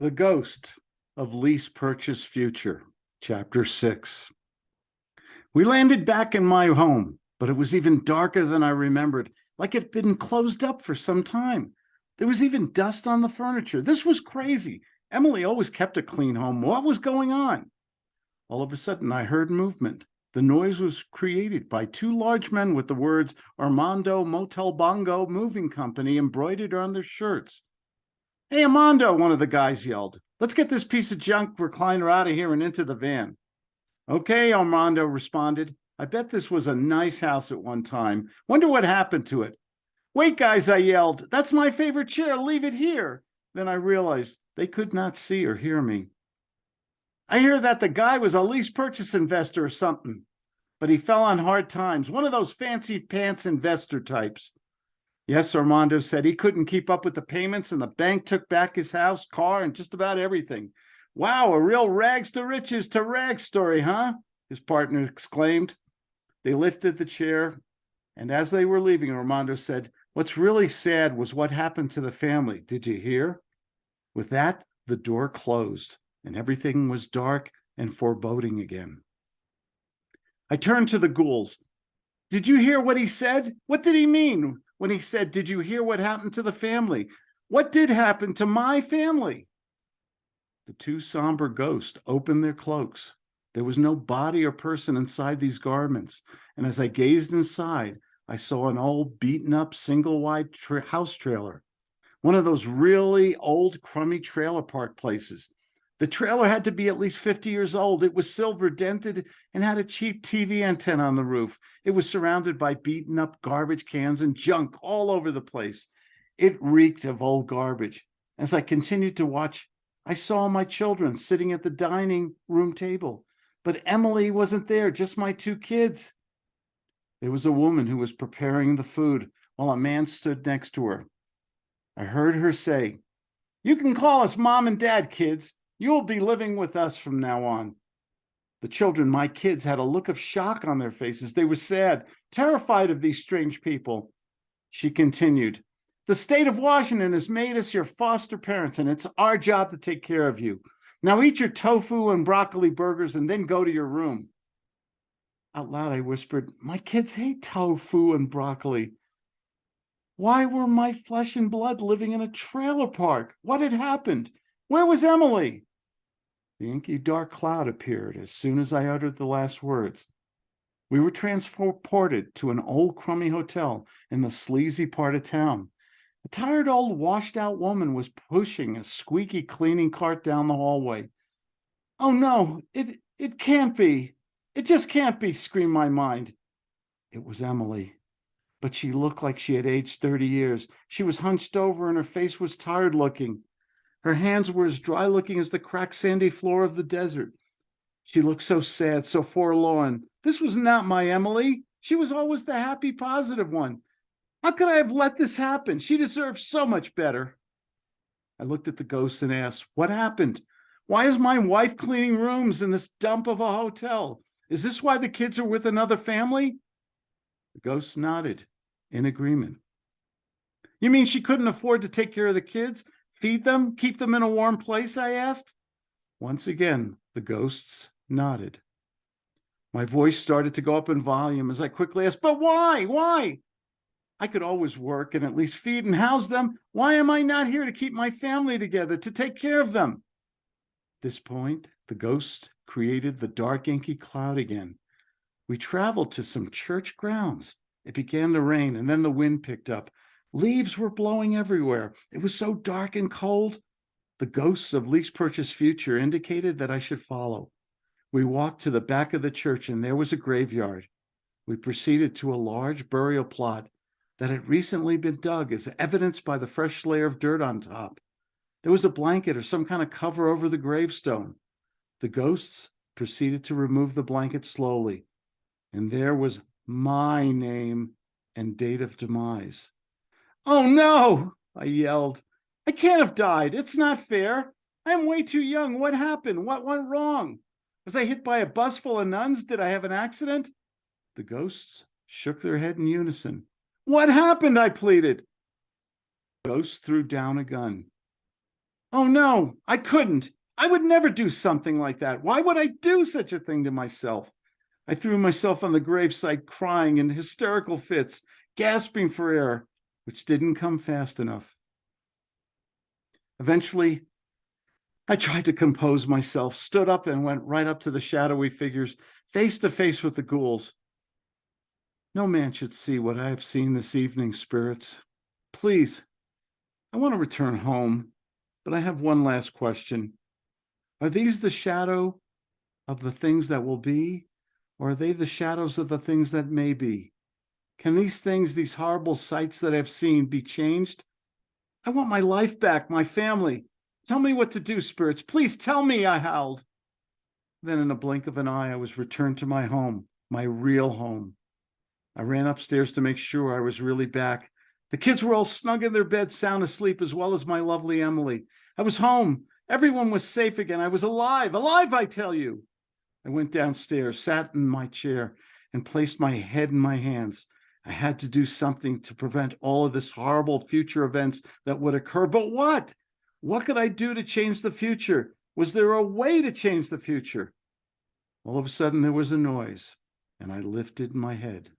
The Ghost of Lease Purchase Future, Chapter 6. We landed back in my home, but it was even darker than I remembered, like it had been closed up for some time. There was even dust on the furniture. This was crazy. Emily always kept a clean home. What was going on? All of a sudden, I heard movement. The noise was created by two large men with the words Armando Motel Bongo Moving Company embroidered on their shirts. Hey, Armando, one of the guys yelled. Let's get this piece of junk recliner out of here and into the van. Okay, Armando responded. I bet this was a nice house at one time. Wonder what happened to it. Wait, guys, I yelled. That's my favorite chair. Leave it here. Then I realized they could not see or hear me. I hear that the guy was a lease purchase investor or something, but he fell on hard times. One of those fancy pants investor types. Yes, Armando said he couldn't keep up with the payments and the bank took back his house, car, and just about everything. Wow, a real rags to riches to rags story, huh? His partner exclaimed. They lifted the chair, and as they were leaving, Armando said, What's really sad was what happened to the family. Did you hear? With that, the door closed, and everything was dark and foreboding again. I turned to the ghouls. Did you hear what he said? What did he mean? When he said, Did you hear what happened to the family? What did happen to my family? The two somber ghosts opened their cloaks. There was no body or person inside these garments. And as I gazed inside, I saw an old beaten up single wide tra house trailer, one of those really old crummy trailer park places the trailer had to be at least 50 years old. It was silver dented and had a cheap TV antenna on the roof. It was surrounded by beaten up garbage cans and junk all over the place. It reeked of old garbage. As I continued to watch, I saw my children sitting at the dining room table, but Emily wasn't there, just my two kids. There was a woman who was preparing the food while a man stood next to her. I heard her say, You can call us mom and dad, kids. You will be living with us from now on. The children, my kids, had a look of shock on their faces. They were sad, terrified of these strange people. She continued, the state of Washington has made us your foster parents, and it's our job to take care of you. Now eat your tofu and broccoli burgers and then go to your room. Out loud, I whispered, my kids hate tofu and broccoli. Why were my flesh and blood living in a trailer park? What had happened? Where was Emily? The inky dark cloud appeared as soon as I uttered the last words. We were transported to an old crummy hotel in the sleazy part of town. A tired old washed out woman was pushing a squeaky cleaning cart down the hallway. Oh no, it, it can't be. It just can't be, screamed my mind. It was Emily, but she looked like she had aged 30 years. She was hunched over and her face was tired looking. Her hands were as dry looking as the cracked sandy floor of the desert. She looked so sad, so forlorn. This was not my Emily. She was always the happy, positive one. How could I have let this happen? She deserved so much better. I looked at the ghost and asked, what happened? Why is my wife cleaning rooms in this dump of a hotel? Is this why the kids are with another family? The ghost nodded in agreement. You mean she couldn't afford to take care of the kids? Feed them? Keep them in a warm place? I asked. Once again, the ghosts nodded. My voice started to go up in volume as I quickly asked, but why? Why? I could always work and at least feed and house them. Why am I not here to keep my family together, to take care of them? At this point, the ghost created the dark inky cloud again. We traveled to some church grounds. It began to rain and then the wind picked up. Leaves were blowing everywhere. It was so dark and cold. The ghosts of lease purchase future indicated that I should follow. We walked to the back of the church and there was a graveyard. We proceeded to a large burial plot that had recently been dug as evidenced by the fresh layer of dirt on top. There was a blanket or some kind of cover over the gravestone. The ghosts proceeded to remove the blanket slowly, and there was my name and date of demise. Oh no, I yelled. I can't have died. It's not fair. I'm way too young. What happened? What went wrong? Was I hit by a bus full of nuns? Did I have an accident? The ghosts shook their head in unison. What happened? I pleaded. Ghost threw down a gun. Oh no, I couldn't. I would never do something like that. Why would I do such a thing to myself? I threw myself on the gravesite crying in hysterical fits, gasping for air, which didn't come fast enough. Eventually, I tried to compose myself, stood up and went right up to the shadowy figures, face to face with the ghouls. No man should see what I have seen this evening, spirits. Please, I want to return home, but I have one last question. Are these the shadow of the things that will be, or are they the shadows of the things that may be? Can these things, these horrible sights that I've seen, be changed? I want my life back, my family. Tell me what to do, spirits. Please tell me, I howled. Then in a blink of an eye, I was returned to my home, my real home. I ran upstairs to make sure I was really back. The kids were all snug in their beds, sound asleep, as well as my lovely Emily. I was home. Everyone was safe again. I was alive, alive, I tell you. I went downstairs, sat in my chair, and placed my head in my hands. I had to do something to prevent all of this horrible future events that would occur. But what? What could I do to change the future? Was there a way to change the future? All of a sudden, there was a noise, and I lifted my head.